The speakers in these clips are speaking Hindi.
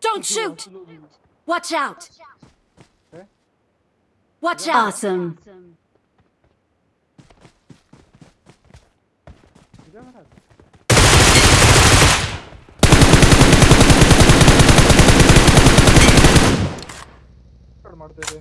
Don't shoot. Watch out. Watch out. Awesome. awesome. ಮಾಡ್ತಾ ಇದೆ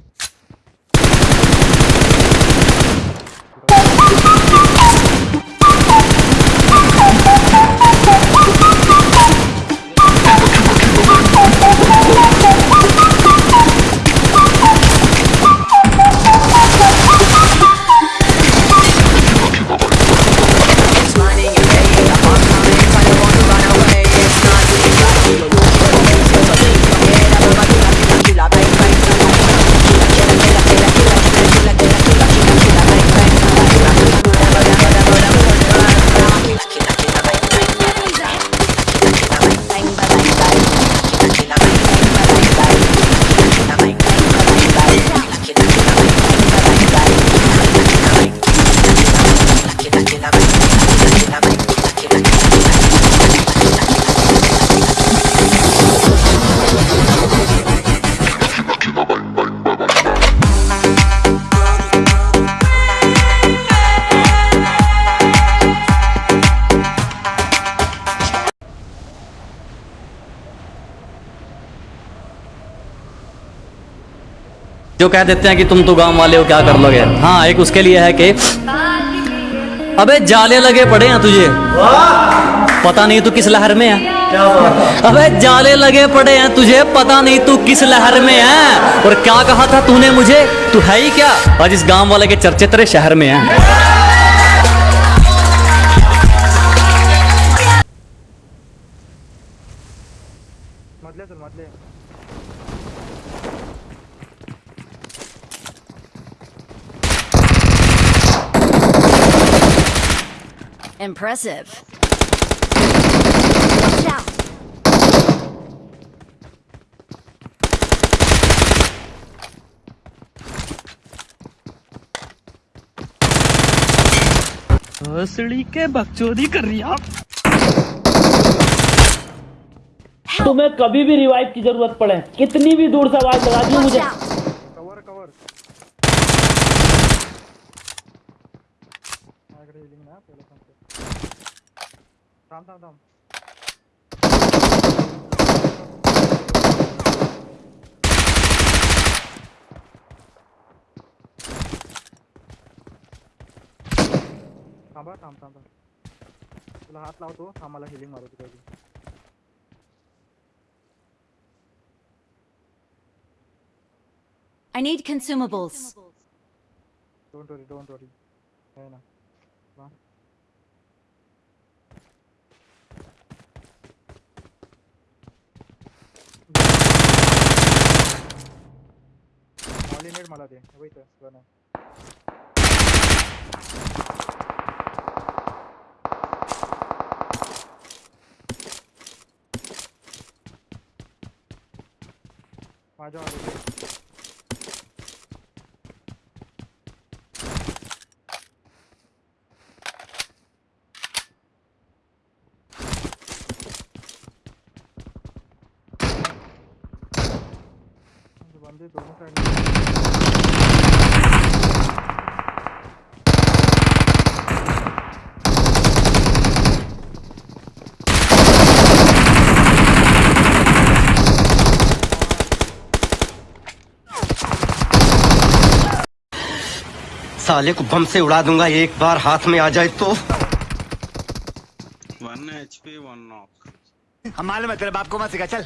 कह देते हैं कि तुम तो गाँव वाले हो, क्या कर लोगे? हाँ एक उसके लिए है कि, अबे, जाले लगे पड़े हैं तुझे। पता नहीं तू किस लहर में है। अबे, जाले लगे पड़े हैं तुझे, पता नहीं तू किस लहर में है। और क्या कहा था तूने मुझे? तू है ही क्या? आज इस गाँव वाले के चर्चे तेरे शहर में है। Impressive. Watch out. के बकचोदी कर रही आप तुम्हें कभी भी रिवाइव की ज़रूरत पड़े कितनी भी दूर से आवाज़ लगा दी मुझे माझ्याकडे healing नाही हा, पहिलं सांगतो थांब थांब थांब थांबा थांब थांब थांब तुला हात लावतो थांब मला हिलिंग मारू तुझ्या I need consumables. Don't worry don't worry आहे ना वा. Molly मला दे वैत गन आहे माझ्या वाले बंदे दोनों साइड। साले को बम से उड़ा दूँगा एक बार हाथ में आ जाए तो। One H P one knock. हम मालूम है तेरे बाप को मत सिखा चल।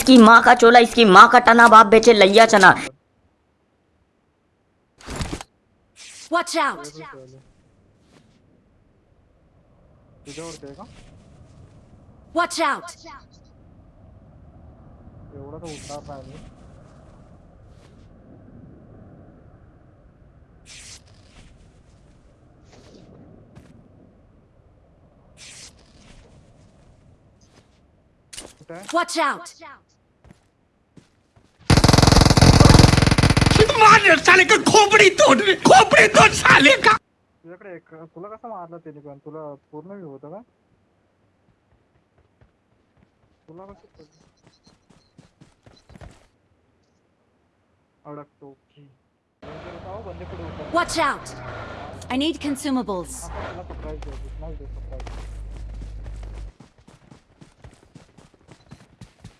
इसकी माँ का चोला इसकी माँ का टना बाप बेचे लैया चना। Watch out! Watch out! एवढा तो उठणार नाही। मी कुठे Watch out! मार साले का खोपड़ी तोड़ खोपड़ी तोड़ साले का। तुझ्याकडे एक तुला कसं मारलं त्याने पण तुला पूर्ण व्यू होतं का? तुला कसं अडकतो की? बंदे पुढे उतर Watch out! I need consumables. आपण तुला सरप्राईज देऊ नाही दे सरप्राईज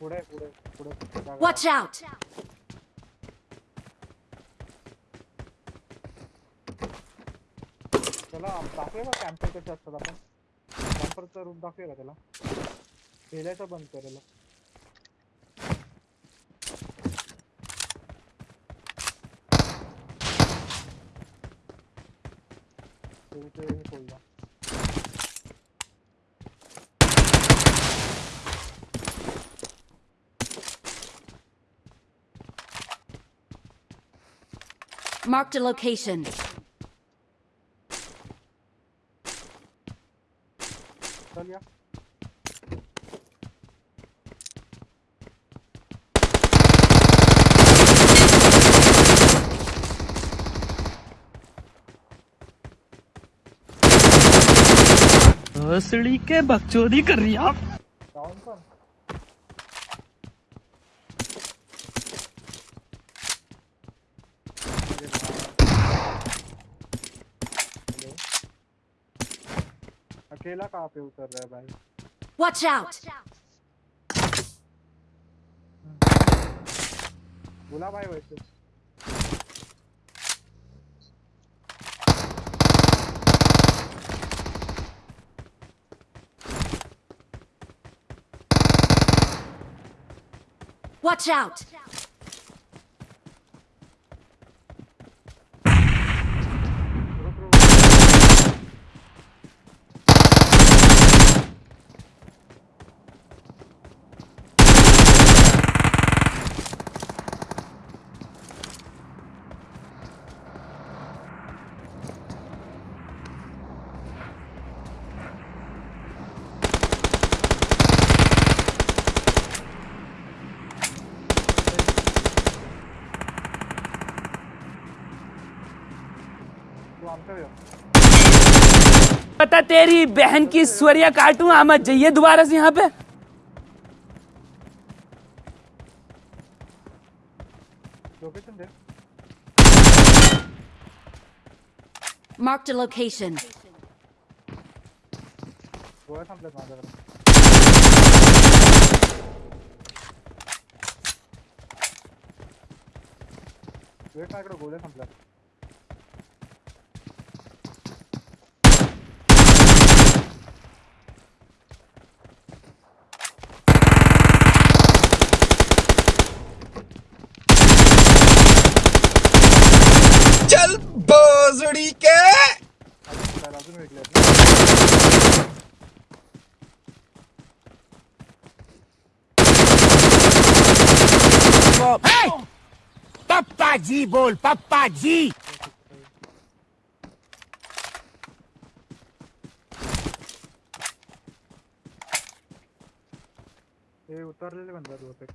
पुढे पुढे पुढे त्या Watch out! त्याला दाखवे का कॅम्पर कसे असतात आपण कॅम्परचा रूप दाखवे का त्याला? खेळायचं बंद करेल खोलला Marked a location. चल या के बकचोदी कर रही आप डाऊन पण अरे बाप. हेलो अकेला कहाँ पे उतर रहा है भाई Watch out! बोला भाई वैसे Watch out! रुक पता तेरी बहन की स्वरिया काटूं आमद जाइए दोबारा से यहाँ पे। लोकेशन दे Marked a location. वेट माझ्याकडे गोळ्या संपल्यात चल भोसड़ी के अजून कुठे आहे? अजून वेगळे आहेत ना? पप्पा जी बोल पप्पा जी हे, उतरलेले म्हणतात बहुतेक.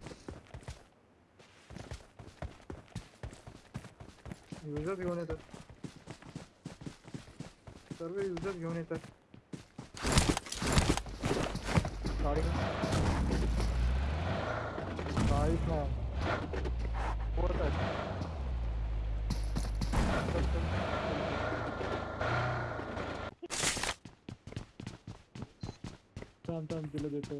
युजर्स घेऊन येतात. सर्व युजर्स घेऊन येतात. गाडी काहीच नाही होत आहे देतो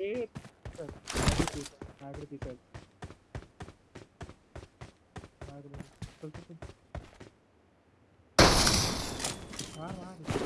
ए चल, आहे, माझ्याकडे piece आहे. माझ्याकडे- चल, चल, चल. मार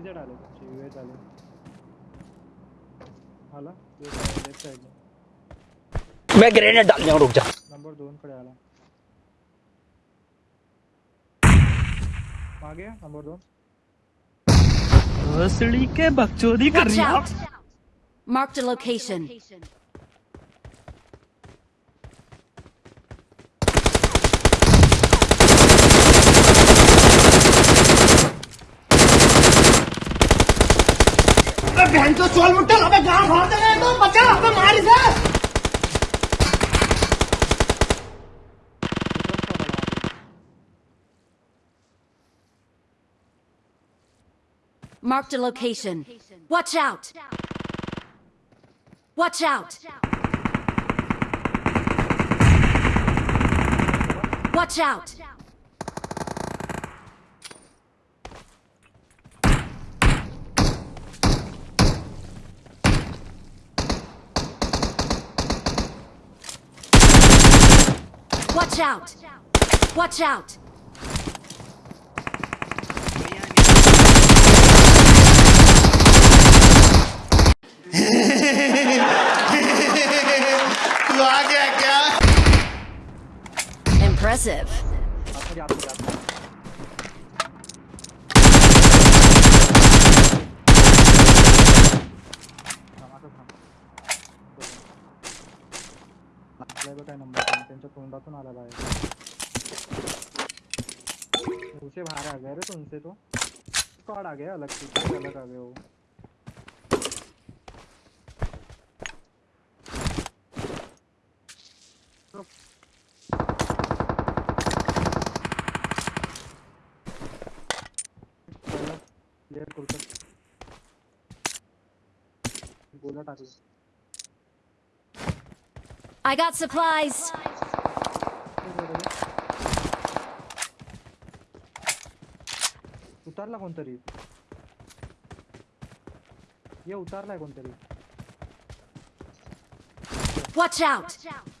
युएझेड कुछ वेज डाले। आले ये लेफ़्ट साइड में। मैं ग्रेनेड डाल दिया रुक जा। नंबर दोन कडे आ गया? नंबर 2 असली के बकचोदी कर रही out! Marked a location. बहन तो चोल मुट्ठल अबे गाँव भाग दे तो बचा अबे मार इसे Marked a location. Watch out! Watch out! Watch out! Watch out! Watch out! तू आ गया क्या Impressive. इथं काय नंबर त्यांच्या तोंडातून आला बाहेर. उसे बाहर आ गया रे तुमसे तो. स्क्वाड आ गया अलग से अलग आ गए वो. Player करू गोला टाकलं I got supplies. उतारला कोणतरी ये उतारलाय कोणतरी Watch out! मी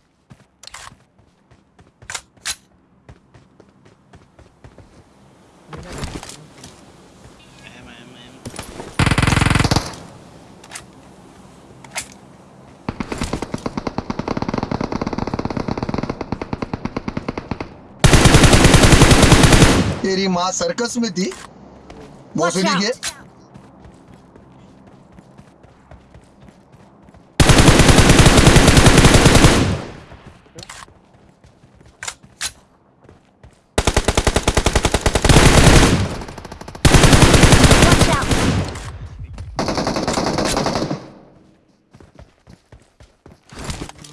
तेरी माँ सर्कस में थी। भोसड़ी के out! Watch out!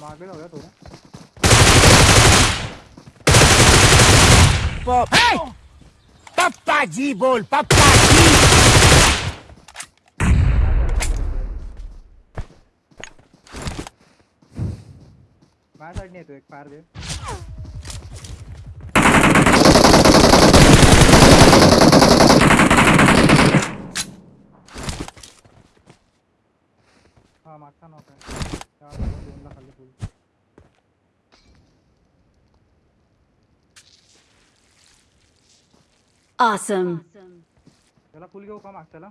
मागे जाऊया थोडं पप्पा जी बोल पप्पा जी। माझ्या साईडने एक फायर दे। हा मागचा नॉक आहे दोनला खाली फुल। Awesome. त्याला फुल घेऊ का मागच्याला?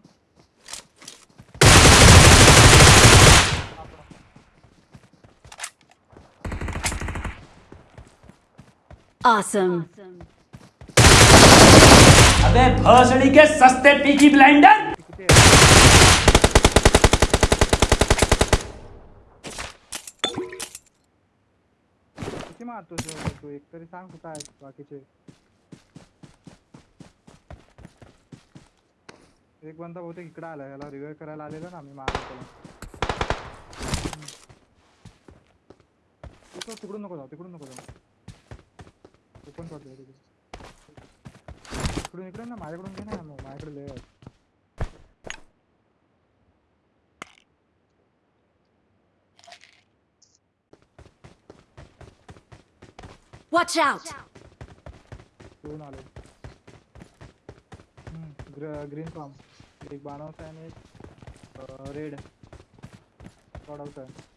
Awesome. अबे भोसड़ी के सस्ते पीकी ब्लाइंडर? किती मारतो तू? एक तरी सांग कुठं आहे बाकीचे. एक बंदा बहुतेक इकडे आला याला रिव्हाइव करायला आलेला ना मी मारला त्याला तिकडून तिकडून नको जाऊ तिकडून नको जाऊ ओपन करतो तिकडे इकडून इकडे ना माझ्याकडून घे ना माझ्याकडे लय Watch out! घेऊन आलो ग्रीन फार्म एक बाणावचा आहे एक रेड चढवचा आहे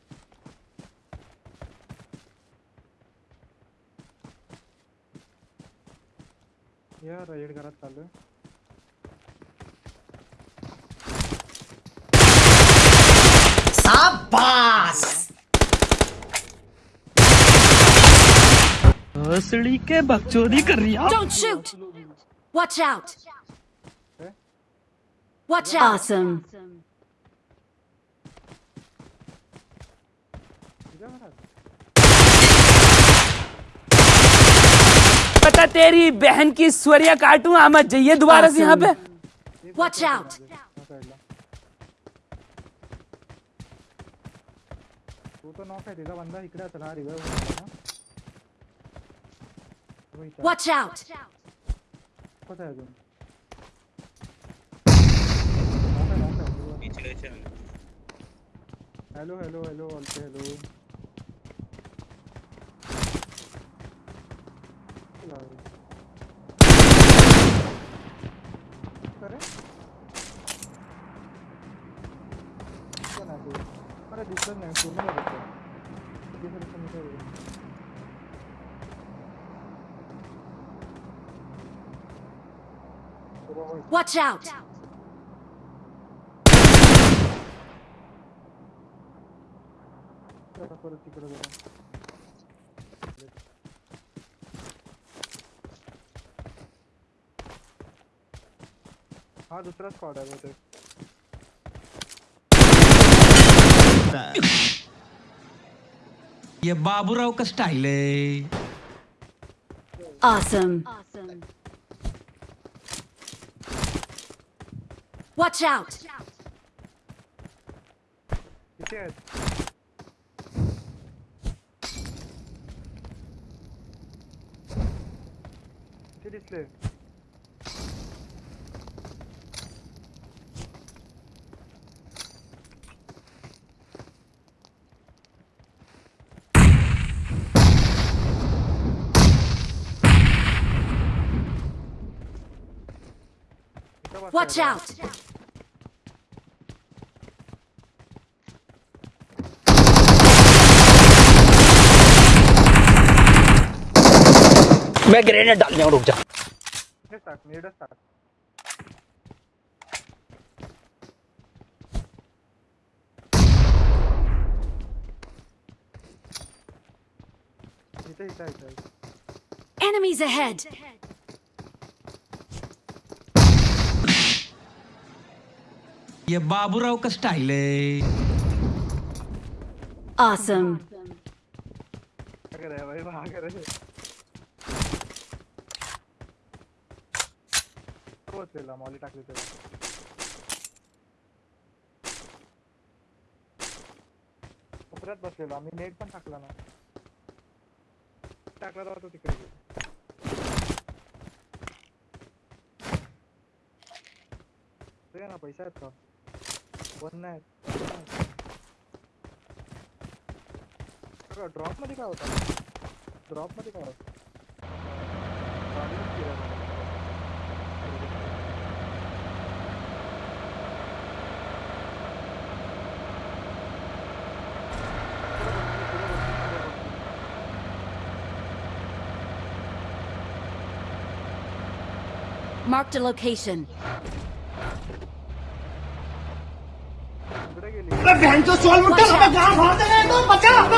या रेड घरात चालू आहे हसड़ी के बकचोदी कर रही Don't shoot! Watch out! Eh? Watch out! Awesome. पता तेरी बहन की स्वरिया काटूं आमद जाइए दोबारा से यहाँ पे Watch out. त्या साईडला. तो तो नॉक आहे तिचा बंदा इकडे असेल हा तो आहे. Watch out! कसं आहे अजून knock आहे. पीछे से हॅलो हॅलो हॅलो बोलते हॅलो अरे दिसलं नाही ते. अरे दिसलं नाही पूर्ण नाही दिसलं. दिसलं दिसलं दिसलं दिसलं. बरोबर. Watch out! परत तिकडे हा दुसरा स्क्वॉड आहे बहुतेक ये बाबूराव का स्टाइल है Awesome. Watch out! किती आहेत बसलाय Watch out! मैं ग्रेनेड डालने रुक जा टाक नेडच टाक इथे इथे इथे इथे. Enemies ahead! ये बाबूराव का स्टाइल है Awesome. कर रहा भाई वहाँ कर रहे तो मॉली टाकली त्याला कोपऱ्यात बसलेलो आम्ही नेट पण टाकला ना टाकला तेव्हा तो तिकडे ते ना पैसा आहेत का वन नाही ड्रॉप मध्ये काय होता ड्रॉप मध्ये काय होतं Marked a location. इकडे गेली Watch out!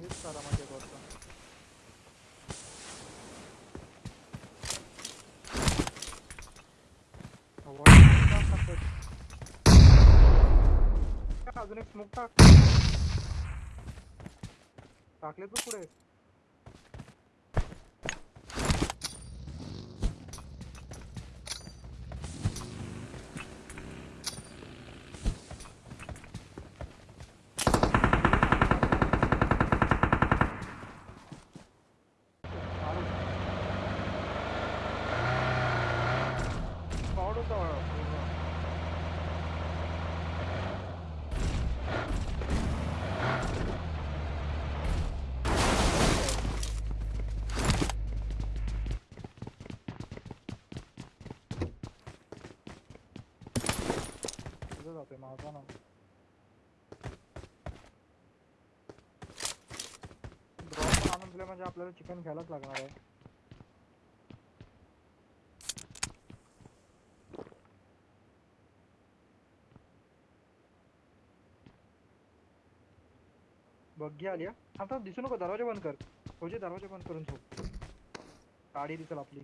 हेच सारा माझ्या घरचा. आवाज़ का करतोय? अजून एक स्मोक टाक टाकले तू पुढे Squad होता पूर्ण. जातोय माझा ना ड्रॉप आणून म्हणजे आपल्याला चिकन घ्यायलाच लागणार आहे बग्गी आली आता दिसू नको दरवाज़ा बंद कर। फौजी दरवाज़ा बंद करून झोप गाडी दिसेल आपली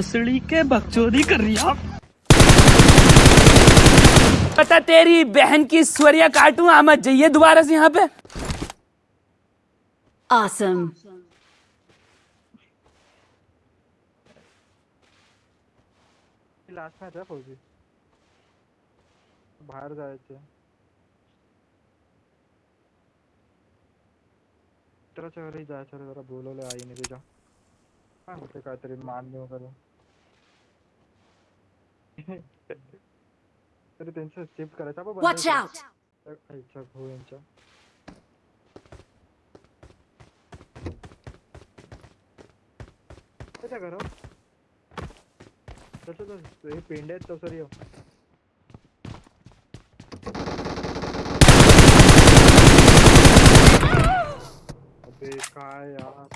भोसड़ी के बकचोदी कर रही आप। पता तेरी बहन की स्वरिया काटूं आमद जाइए दोबारा से यहाँ पे. ही लास्ट मॅच आहे फौजी? बाहेर जायचे मित्राच्या घरी जायचं जरा बोलवलं आईने तुझ्या काय होते काहीतरी मान्य वगैरे तरी त्यांचं शिफ्ट करायचं आपण Watch out! आईच्या भाऊ यांच्या त्याच्या घरावर त्याच्यातच हे पेंडे आहेत अबे काय यार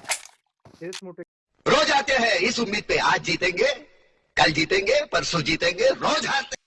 हेच मोठे रोज आते हैं इस उम्मीद पे आज जीतेंगे। कल जीतेंगे परसों जीतेंगे रोज हारते